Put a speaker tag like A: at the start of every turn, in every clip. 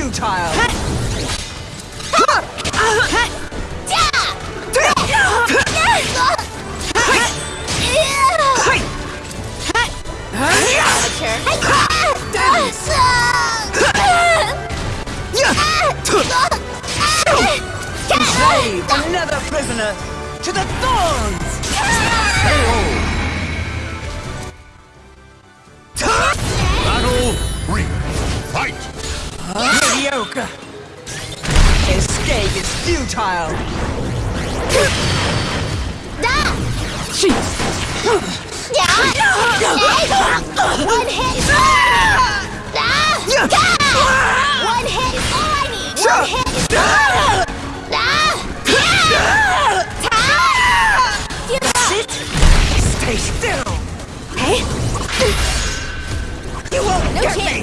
A: futile!
B: One hit is One hit is all I need! One hit is Give!
A: Sit! Stay still!
B: Hey,
A: You won't
B: no
A: get
B: chance!
A: me!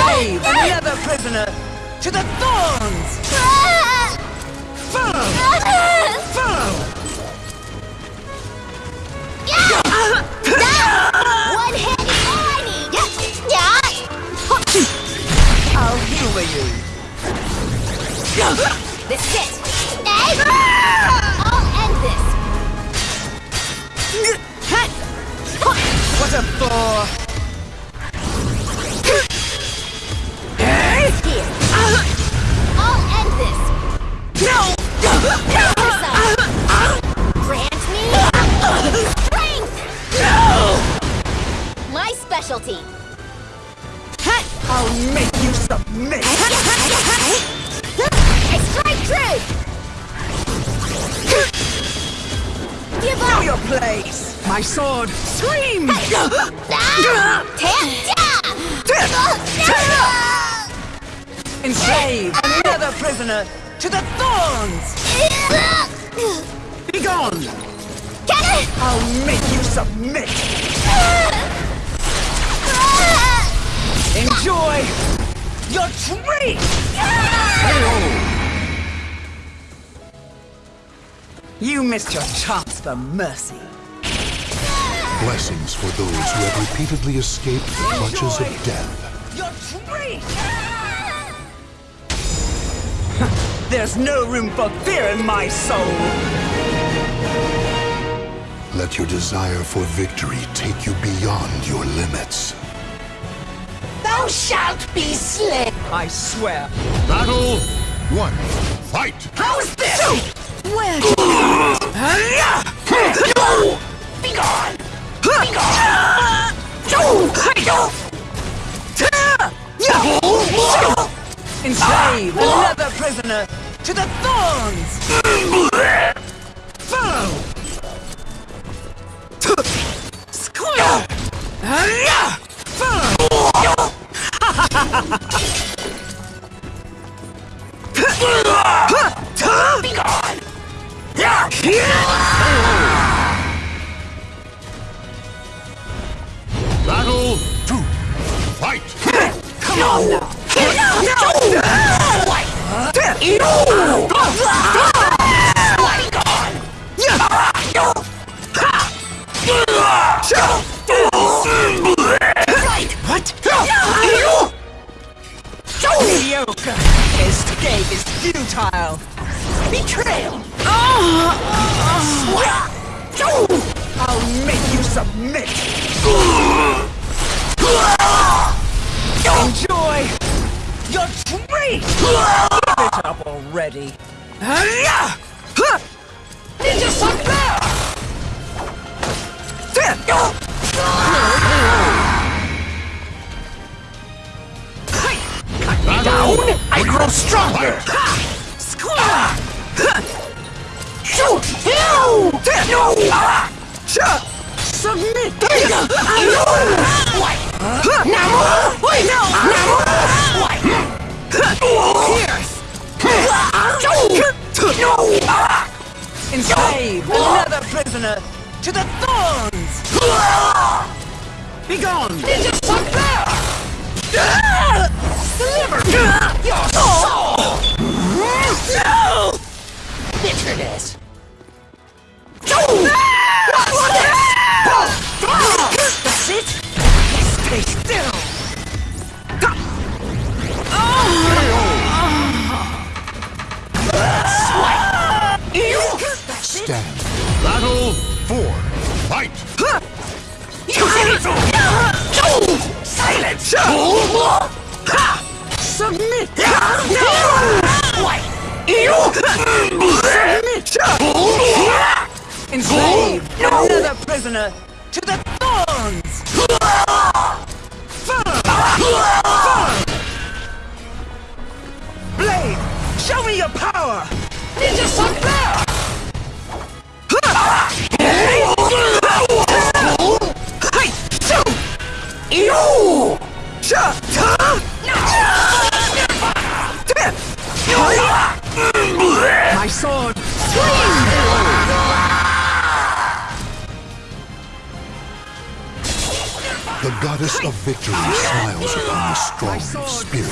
A: Enslave another prisoner to the thorns! Follow! Follow! Enslave another prisoner to the thorns! Be gone! I'll make you submit! Enjoy your treat! You missed your chance for mercy.
C: Blessings for those who have repeatedly escaped the clutches of death.
A: Your treat! There's no room for fear in my soul!
C: Let your desire for victory take you beyond your limits.
B: Thou shalt be slain!
A: I swear.
C: Battle one. Fight.
A: How's this? Where did
B: Be gone!
A: Be Enslave another prisoner to the thorns! Follow! Squeal! Follow! Be gone! What? Escape is futile. Betrayal. I'll make you submit. Enjoy your treat. It up already. Ninja! Cut me down, I grow stronger! Shoot! No! No! Submit! No! Namu! Pierce! No! Enslave another prisoner to the thorns! Begone! Ninja Sucker! Deliver your soul! No! Bitterness! That's it!
C: Stand.
D: Battle four. Fight!
A: Silence! Submit! Submit! Enslave another prisoner to the thorns! Follow! Follow! Blade, show me your power! Ninja Sucker! My sword!
C: The goddess of victory smiles upon the strong of spirit.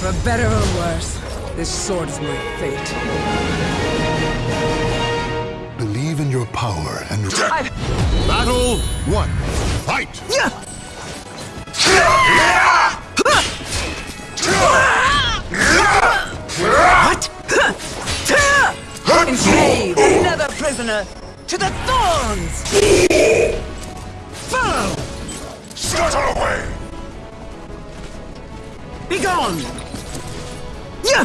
A: For better or worse, this sword is my fate.
C: Believe in your power and
A: I...
D: Battle one. Fight!
A: Yeah! What? Enslave another prisoner to the thorns! Follow!
D: Scuttle away!
A: Begone! Yeah!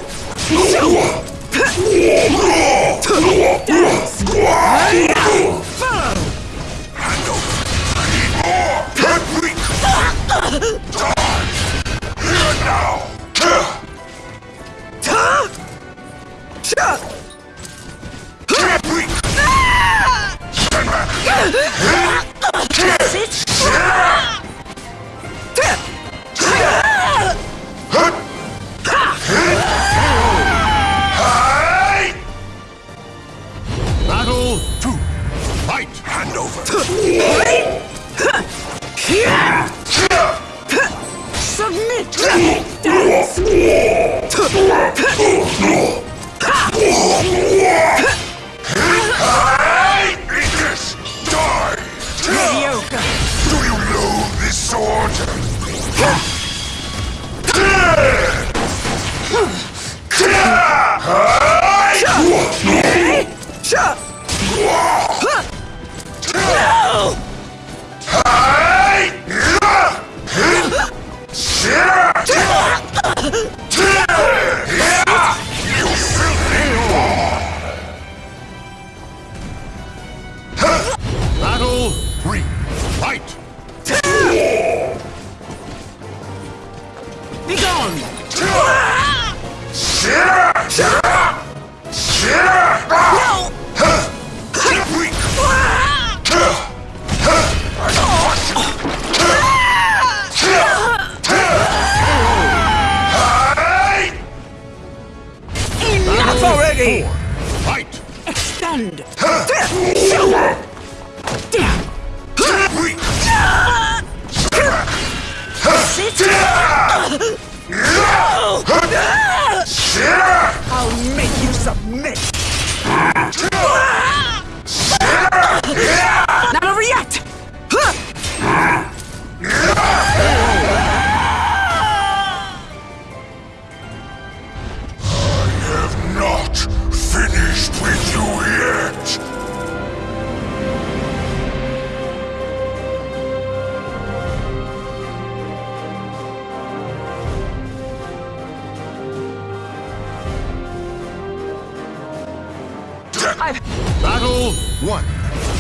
B: I've
C: Battle one.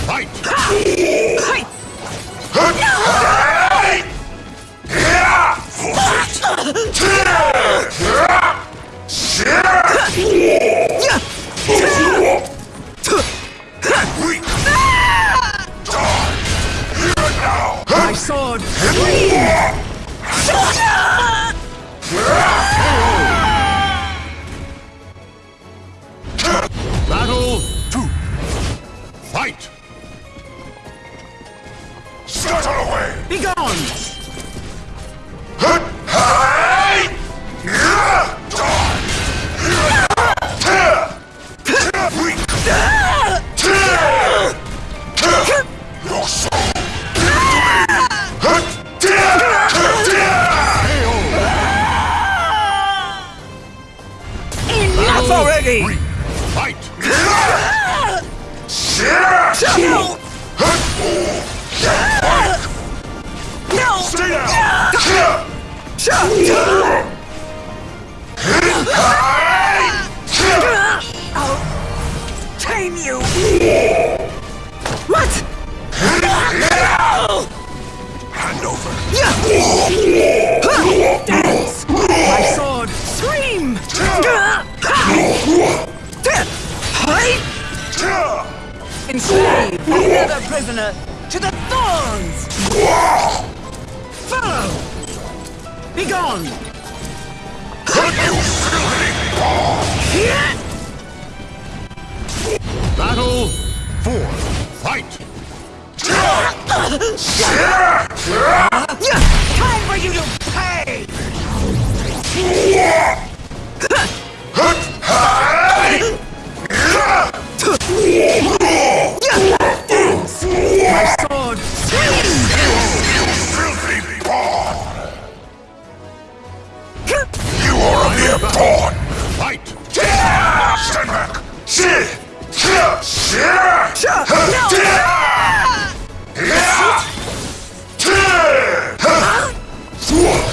C: Fight! Fight!
B: My Enough prisoner to the thorns! Follow! Be gone!
C: Battle four. Fight!
B: Time for you to pay!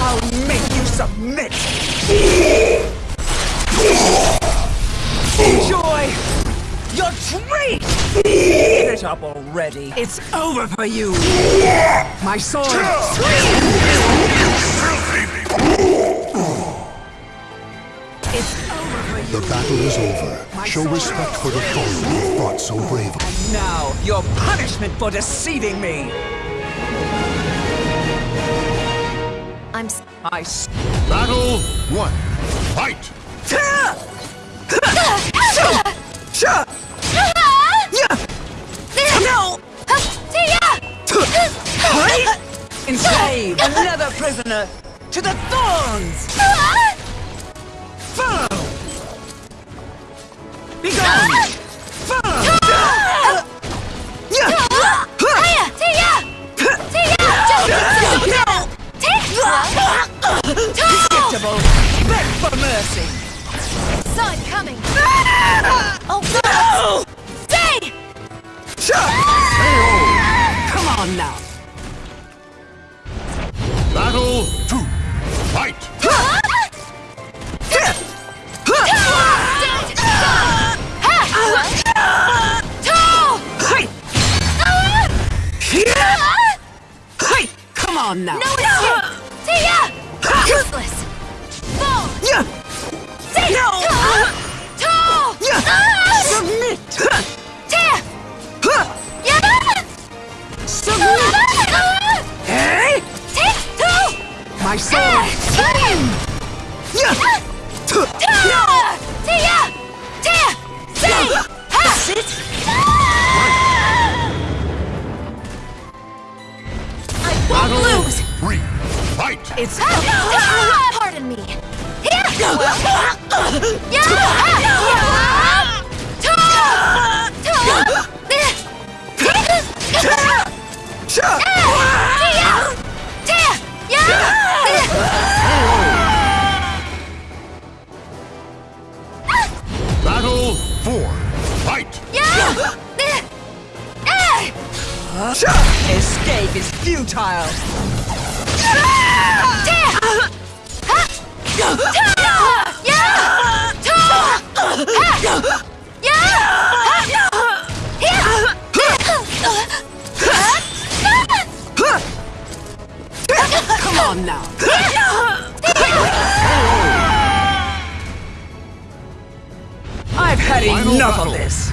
B: I'll make you submit! Enjoy your treat! Give it up already! It's over for you! My sword! It's over for you!
C: The battle is over.
B: My
C: Show respect for the foe you fought so bravely.
B: Now, your punishment for deceiving me!
A: I'm s-
B: I s-
C: Battle one. Fight!
B: No! Enslave another prisoner to the thorns! Follow! Be gone! Predictable! Beg for mercy!
A: It coming! Oh, no! Stay!
B: Come on now!
C: Battle four. Fight!
B: Escape is futile!
A: Come on now. I've had enough of this.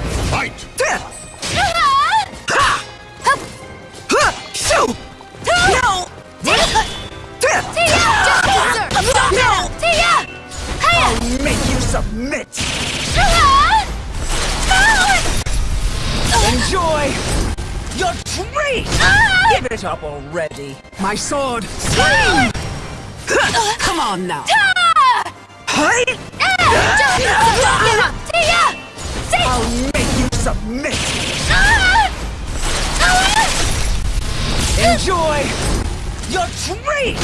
A: Up already. My sword. Swing! Come on now. Hey! I'll make you submit. Enjoy your treat.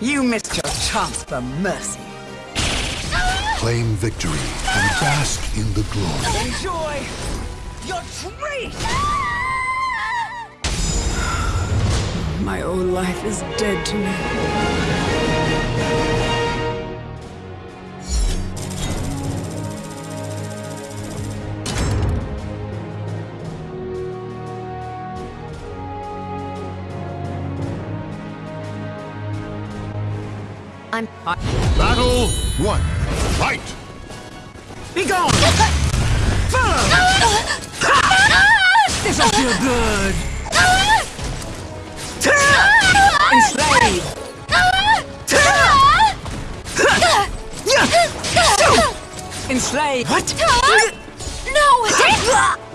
A: You missed your chance for mercy.
B: Claim victory and bask in the glory.
A: Enjoy your treat. My old life is dead to me.
E: I'm
B: Battle one. Fight!
A: Be gone! Follow! This'll feel good! Enslave! Enslave! What?
B: Battle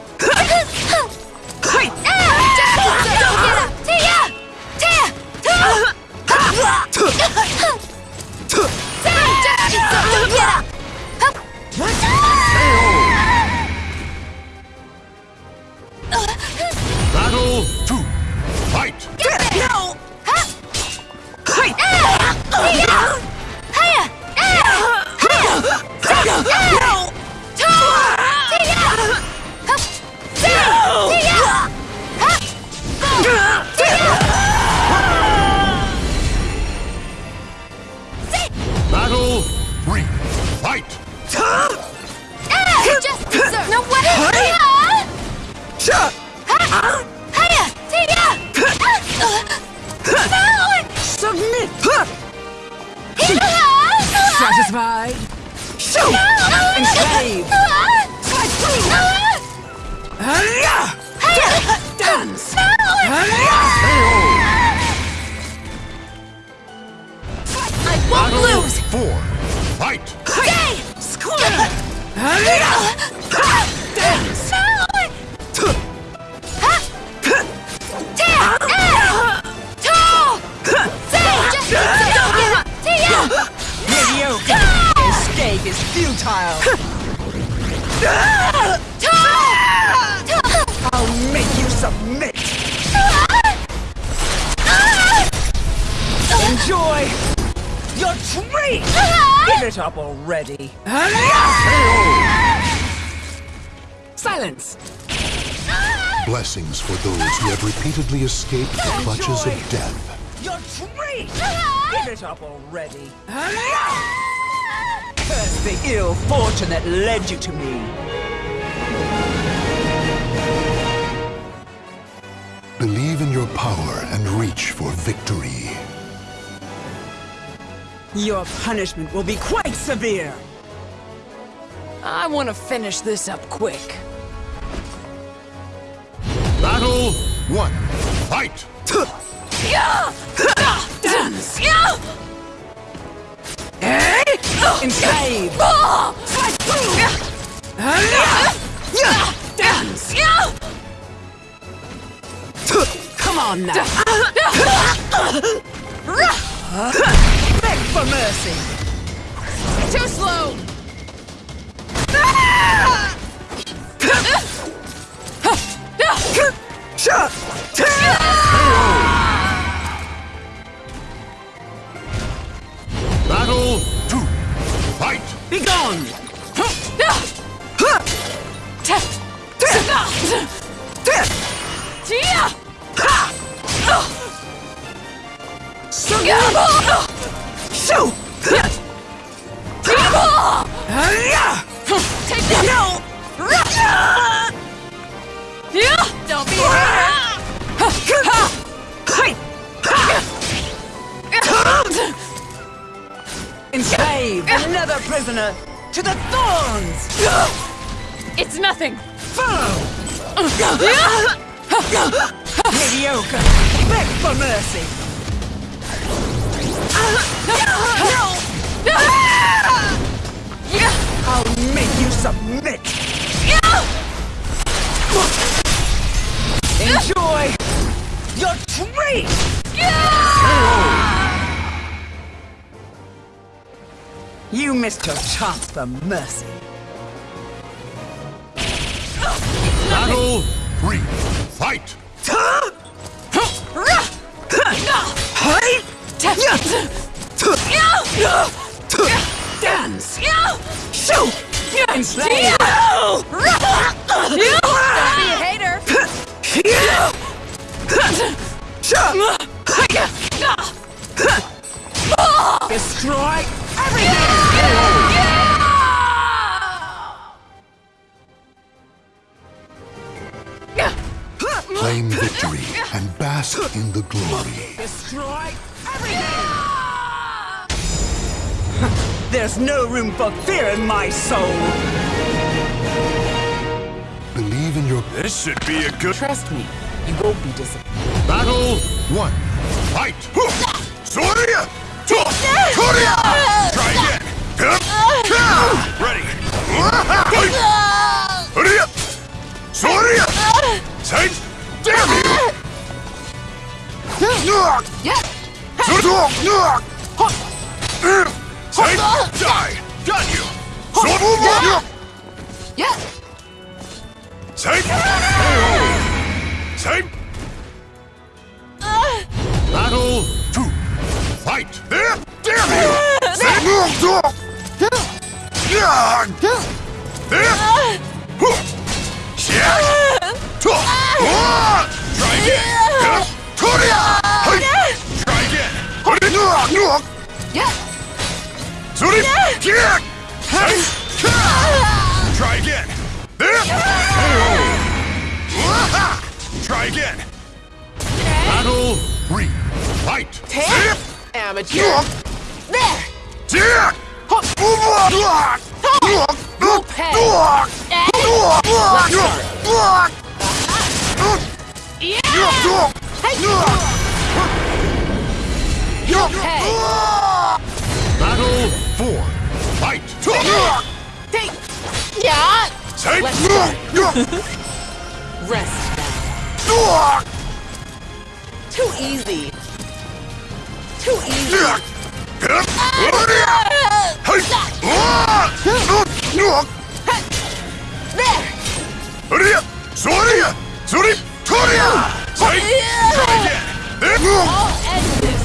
E: won't
B: Battle
E: lose!
B: four. Fight!
E: Stay!
A: Squirm! Hurry-ya! Dance! Mediocre! Escape is futile! I'll make you submit! Enjoy your treat! Give it up already! Silence!
B: Blessings for those who have repeatedly escaped the clutches of death.
A: Your treat! Give it up already! Uh-huh. Curse the ill fortune that led you to me!
B: Believe in your power and reach for victory.
A: Your punishment will be quite severe! I want to finish this up quick.
B: Battle one. Fight!
A: Dance! Eh? Enslave! Dance! Come on now! For mercy!
E: Too slow!
B: Battle two. Fight!
A: Be gone! Hurry-ya!
E: Take this!
A: No!
E: Don't
A: Don't be Enslave another prisoner to the thorns!
F: It's nothing.
A: Follow! Mediocre! Beg for mercy! I'll make you submit! Enjoy your treat! You missed your chance for mercy.
C: Battle three. Fight!
A: Dance! Shoot! Enslave!
F: Don't be a hater.
A: Destroy everything!
C: Claim victory and bask in the glory.
A: Destroy everything! There's no room for fear in my soul!
C: Believe in your
D: This should be a good
F: Trust me, you won't be disappointed.
C: battle. One. Fight!
D: Soria! Soria! Try again! Ready! Hurry up! Soria! Say, damn you! Say, die! Got you! Say, say,
C: Battle two. Fight!
D: there! Damn you! There! Yeah!
C: Battle four. Fight!
F: Take. Yeah.
D: Say,
F: Rest now. Too easy. Too easy. There.
D: Hurry up! Sorry! Sorry! Sorry! Say, try again! There!
F: I'll end this.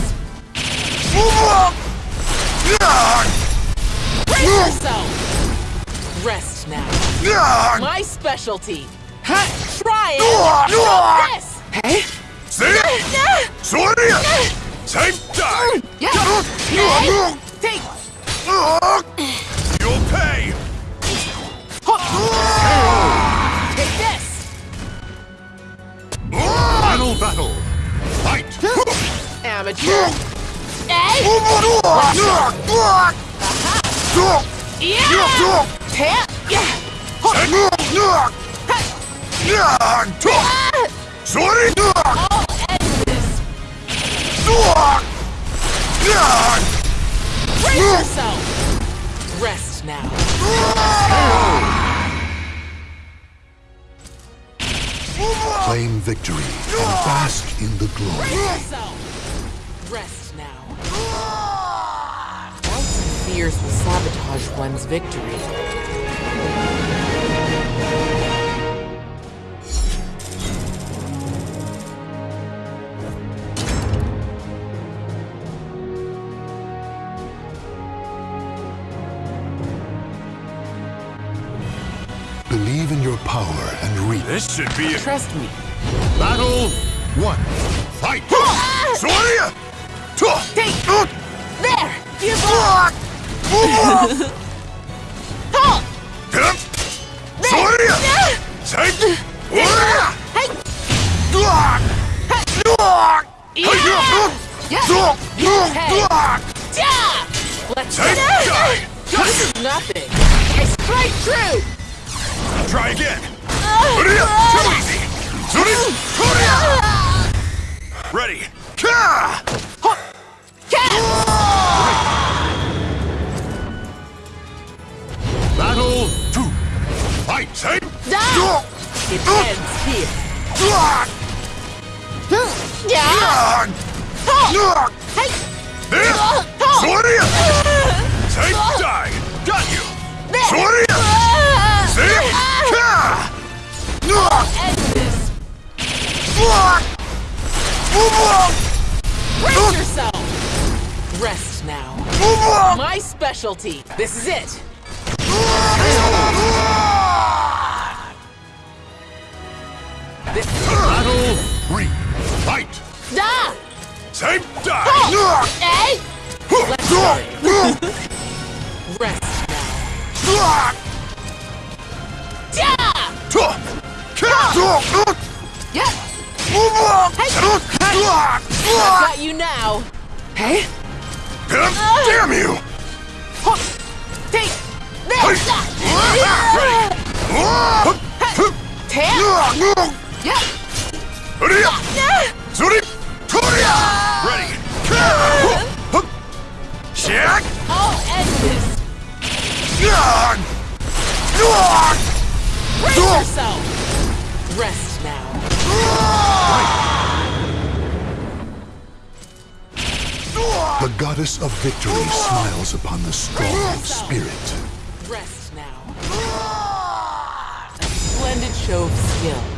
F: Brace yourself. Rest now. My specialty. Try it. This.
A: Hey?
D: Say, Say, die!
F: Yeah. Take.
D: You'll pay!
F: Take this.
C: Final battle. Fight!
F: Amateur. Hey. Yeah. Tap. Yeah. Ah.
D: Sorry!
F: I'll yourself. Rest now.
C: Claim victory and bask in the glory.
F: Rest now. Doubts and fears will sabotage one's victory.
D: This should be a
F: Trust me.
C: Battle one. Fight!
D: Sorry!
F: Take. There. Give up. Halt.
D: Sorry!
F: Yeah.
D: Say,
F: Hey. Let's
D: Take
F: go.
D: die!
F: This is nothing. I strike true.
D: Try again! Too easy! Zuri! Ready! Ka! Battle two! Fight! Say!
F: It ends here.
D: Zuri! Say! Die! Got you! Zuri! Say! Ka!
F: End this. Brace yourself. Rest now. My specialty. This is it. This is.
D: Battle three! Fight!
F: Da!
D: Say! Die!
B: Hey!
F: Let's. Rest now. I've got you now. Hey.
D: Damn you!
F: Take
B: This!
D: Ready!
F: Brace yourself. Rest now.
C: The goddess of victory smiles upon the strong spirit.
F: Rest now. A splendid show of skill.